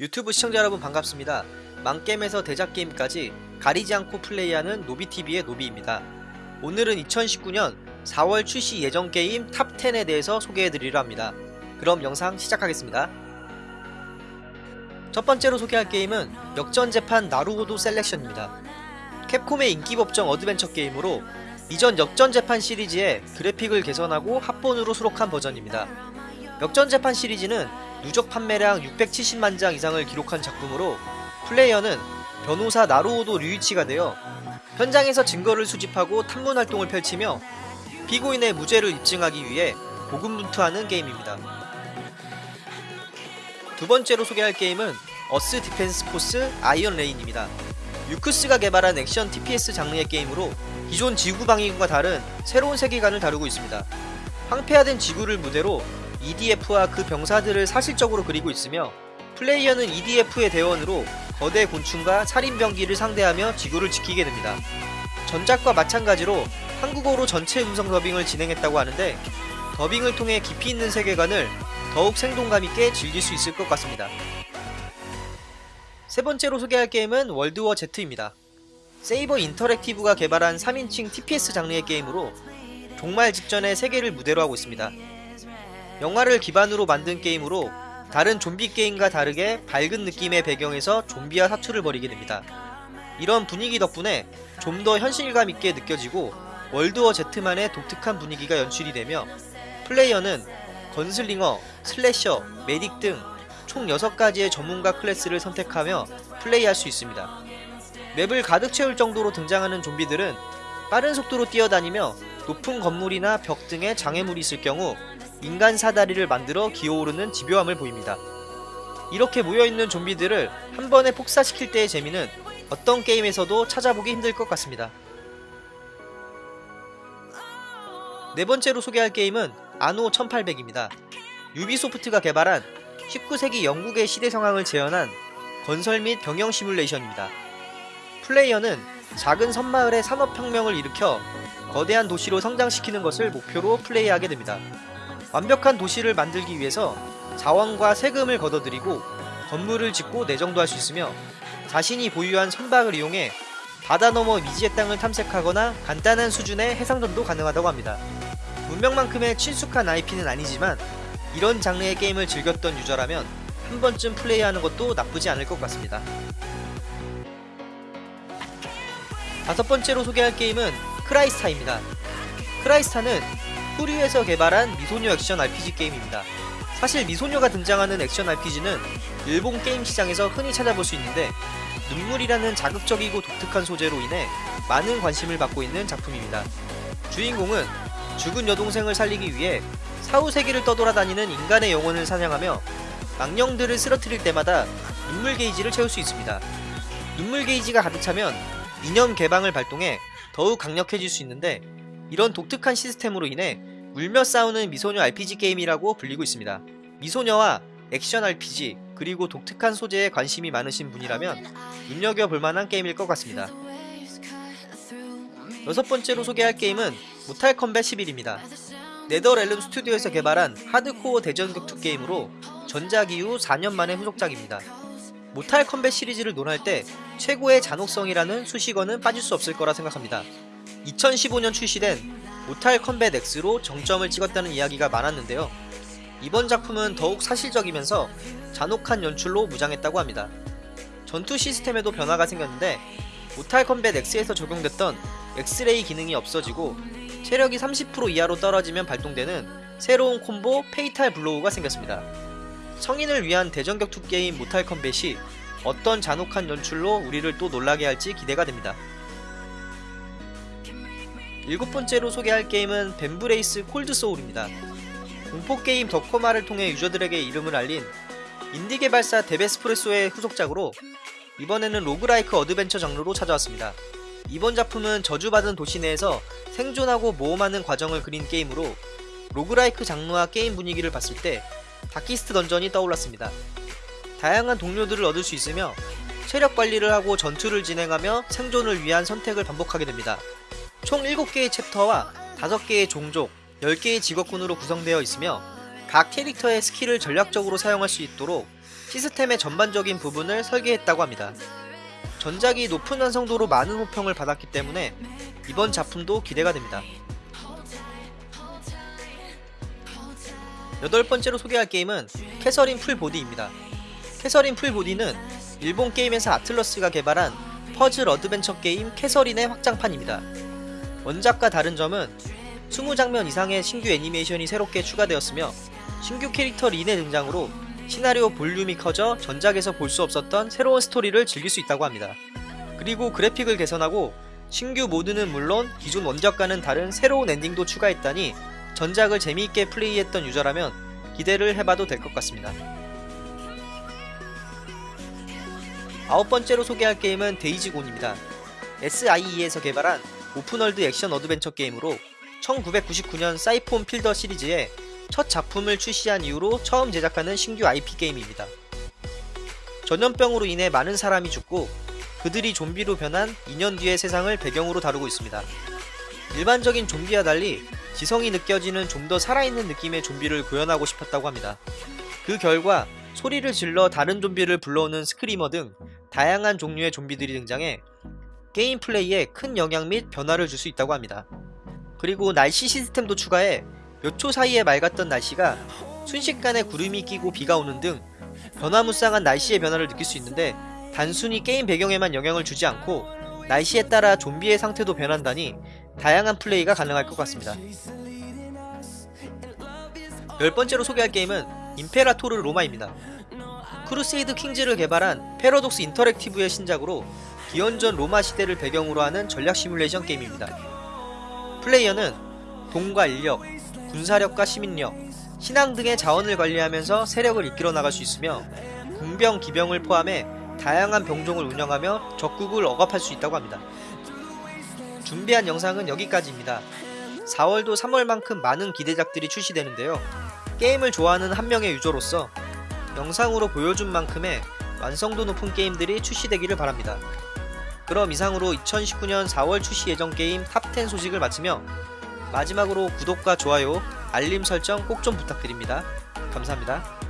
유튜브 시청자 여러분 반갑습니다. 망게임에서 대작게임까지 가리지 않고 플레이하는 노비TV의 노비입니다. 오늘은 2019년 4월 출시 예정 게임 탑10에 대해서 소개해드리려 합니다. 그럼 영상 시작하겠습니다. 첫 번째로 소개할 게임은 역전재판 나루호도 Selection입니다. Capcom의 인기법정 어드벤처 게임으로 이전 역전재판 시리즈의 그래픽을 개선하고 합본으로 수록한 버전입니다. 역전재판 시리즈는 누적 판매량 670만 장 이상을 기록한 작품으로 플레이어는 변호사 나루호도 류이치가 되어 현장에서 증거를 수집하고 탐문 활동을 펼치며 피고인의 무죄를 입증하기 위해 고군분투하는 게임입니다. 두 번째로 소개할 게임은 Earth Defense Force Iron Rain입니다. Yuke's가 개발한 액션 TPS 장르의 게임으로 기존 지구 방위군과 다른 새로운 세계관을 다루고 있습니다. 황폐화된 지구를 무대로 EDF와 그 병사들을 사실적으로 그리고 있으며 플레이어는 EDF의 대원으로 거대 곤충과 살인병기를 상대하며 지구를 지키게 됩니다. 전작과 마찬가지로 한국어로 전체 음성 더빙을 진행했다고 하는데 더빙을 통해 깊이 있는 세계관을 더욱 생동감 있게 즐길 수 있을 것 같습니다. 세 번째로 소개할 게임은 월드워 Z입니다. 세이버 인터랙티브가 개발한 3인칭 TPS 장르의 게임으로 종말 직전의 세계를 무대로 하고 있습니다. 영화를 기반으로 만든 게임으로 다른 좀비 게임과 다르게 밝은 느낌의 배경에서 좀비와 사투를 벌이게 됩니다. 이런 분위기 덕분에 좀 더 현실감 있게 느껴지고 World War Z만의 독특한 분위기가 연출이 되며 플레이어는 Gunslinger, Slasher, Medic 등 총 6가지의 전문가 클래스를 선택하며 플레이할 수 있습니다. 맵을 가득 채울 정도로 등장하는 좀비들은 빠른 속도로 뛰어다니며 높은 건물이나 벽 등에 장애물이 있을 경우 인간 사다리를 만들어 기어오르는 집요함을 보입니다. 이렇게 모여있는 좀비들을 한 번에 폭사시킬 때의 재미는 어떤 게임에서도 찾아보기 힘들 것 같습니다. 네 번째로 소개할 게임은 아노 1800입니다. 유비소프트가 개발한 19세기 영국의 시대 상황을 재현한 건설 및 경영 시뮬레이션입니다. 플레이어는 작은 섬마을의 산업혁명을 일으켜 거대한 도시로 성장시키는 것을 목표로 플레이하게 됩니다. 완벽한 도시를 만들기 위해서 자원과 세금을 걷어들이고 건물을 짓고 내정도 할 수 있으며 자신이 보유한 선박을 이용해 바다 너머 미지의 땅을 탐색하거나 간단한 수준의 해상전도 가능하다고 합니다. 문명만큼의 친숙한 IP는 아니지만 이런 장르의 게임을 즐겼던 유저라면 한 번쯤 플레이하는 것도 나쁘지 않을 것 같습니다. 다섯 번째로 소개할 게임은 Crystar입니다. Crystar는 FuRyu에서 개발한 미소녀 액션 RPG 게임입니다. 사실 미소녀가 등장하는 액션 RPG는 일본 게임 시장에서 흔히 찾아볼 수 있는데 눈물이라는 자극적이고 독특한 소재로 인해 많은 관심을 받고 있는 작품입니다. 주인공은 죽은 여동생을 살리기 위해 사후세계를 떠돌아다니는 인간의 영혼을 사냥하며 망령들을 쓰러뜨릴 때마다 눈물 게이지를 채울 수 있습니다. 눈물 게이지가 가득 차면 이념 개방을 발동해 더욱 강력해질 수 있는데 이런 독특한 시스템으로 인해 울며 싸우는 미소녀 RPG 게임이라고 불리고 있습니다. 미소녀와 액션 RPG 그리고 독특한 소재에 관심이 많으신 분이라면 눈여겨 볼 만한 게임일 것 같습니다. 여섯 번째로 소개할 게임은 Mortal Kombat 11입니다. NetherRealm 스튜디오에서 개발한 하드코어 대전격투 게임으로 전작 이후 4년 만의 후속작입니다. Mortal Kombat 시리즈를 논할 때 최고의 잔혹성이라는 수식어는 빠질 수 없을 거라 생각합니다. 2015년 출시된 Mortal Kombat X로 정점을 찍었다는 이야기가 많았는데요. 이번 작품은 더욱 사실적이면서 잔혹한 연출로 무장했다고 합니다. 전투 시스템에도 변화가 생겼는데 Mortal Kombat X에서 적용됐던 엑스레이 기능이 없어지고 체력이 30% 이하로 떨어지면 발동되는 새로운 콤보 Fatal Blow가 생겼습니다. 성인을 위한 대전격투 게임 Mortal Kombat이 어떤 잔혹한 연출로 우리를 또 놀라게 할지 기대가 됩니다. 일곱 번째로 소개할 게임은 Vambrace Cold Soul입니다. 공포게임 The Coma를 통해 유저들에게 이름을 알린 인디 개발사 Devespresso의 후속작으로 이번에는 roguelike 어드벤처 장르로 찾아왔습니다. 이번 작품은 저주받은 도시 내에서 생존하고 모험하는 과정을 그린 게임으로 roguelike 장르와 게임 분위기를 봤을 때 Darkest Dungeon이 떠올랐습니다. 다양한 동료들을 얻을 수 있으며 체력 관리를 하고 전투를 진행하며 생존을 위한 선택을 반복하게 됩니다. 총 7개의 챕터와 5개의 종족, 10개의 직업군으로 구성되어 있으며 각 캐릭터의 스킬을 전략적으로 사용할 수 있도록 시스템의 전반적인 부분을 설계했다고 합니다. 전작이 높은 완성도로 많은 호평을 받았기 때문에 이번 작품도 기대가 됩니다. 여덟 번째로 소개할 게임은 캐서린 풀보디입니다. 캐서린 풀보디는 일본 게임회사 Atlus가 개발한 퍼즐 어드벤처 게임 Catherine의 확장판입니다. 원작과 다른 점은 20장면 이상의 신규 애니메이션이 새롭게 추가되었으며 신규 캐릭터 린의 등장으로 시나리오 볼륨이 커져 전작에서 볼 수 없었던 새로운 스토리를 즐길 수 있다고 합니다. 그리고 그래픽을 개선하고 신규 모드는 물론 기존 원작과는 다른 새로운 엔딩도 추가했다니 전작을 재미있게 플레이했던 유저라면 기대를 해봐도 될 것 같습니다. 아홉 번째로 소개할 게임은 Days Gone입니다. SIE에서 개발한 open world 액션 어드벤처 게임으로 1999년 Syphon Filter 시리즈의 첫 작품을 출시한 이후로 처음 제작하는 신규 IP 게임입니다. 전염병으로 인해 많은 사람이 죽고 그들이 좀비로 변한 2년 뒤의 세상을 배경으로 다루고 있습니다. 일반적인 좀비와 달리 지성이 느껴지는 좀 더 살아있는 느낌의 좀비를 구현하고 싶었다고 합니다. 그 결과 소리를 질러 다른 좀비를 불러오는 Screamer 등 다양한 종류의 좀비들이 등장해 게임 플레이에 큰 영향 및 변화를 줄 수 있다고 합니다. 그리고 날씨 시스템도 추가해 몇 초 사이에 맑았던 날씨가 순식간에 구름이 끼고 비가 오는 등 변화무쌍한 날씨의 변화를 느낄 수 있는데 단순히 게임 배경에만 영향을 주지 않고 날씨에 따라 좀비의 상태도 변한다니 다양한 플레이가 가능할 것 같습니다. 열 번째로 소개할 게임은 Imperator 로마입니다. Crusader Kings를 개발한 Paradox Interactive의 신작으로 기원전 로마 시대를 배경으로 하는 전략 시뮬레이션 게임입니다. 플레이어는 돈과 인력, 군사력과 시민력, 신앙 등의 자원을 관리하면서 세력을 이끌어 나갈 수 있으며 궁병, 기병을 포함해 다양한 병종을 운영하며 적국을 억압할 수 있다고 합니다. 준비한 영상은 여기까지입니다. 4월도 3월만큼 많은 기대작들이 출시되는데요. 게임을 좋아하는 한 명의 유저로서 영상으로 보여준 만큼의 완성도 높은 게임들이 출시되기를 바랍니다. 그럼 이상으로 2019년 4월 출시 예정 게임 top 10 소식을 마치며 마지막으로 구독과 좋아요, 알림 설정 꼭 좀 부탁드립니다. 감사합니다.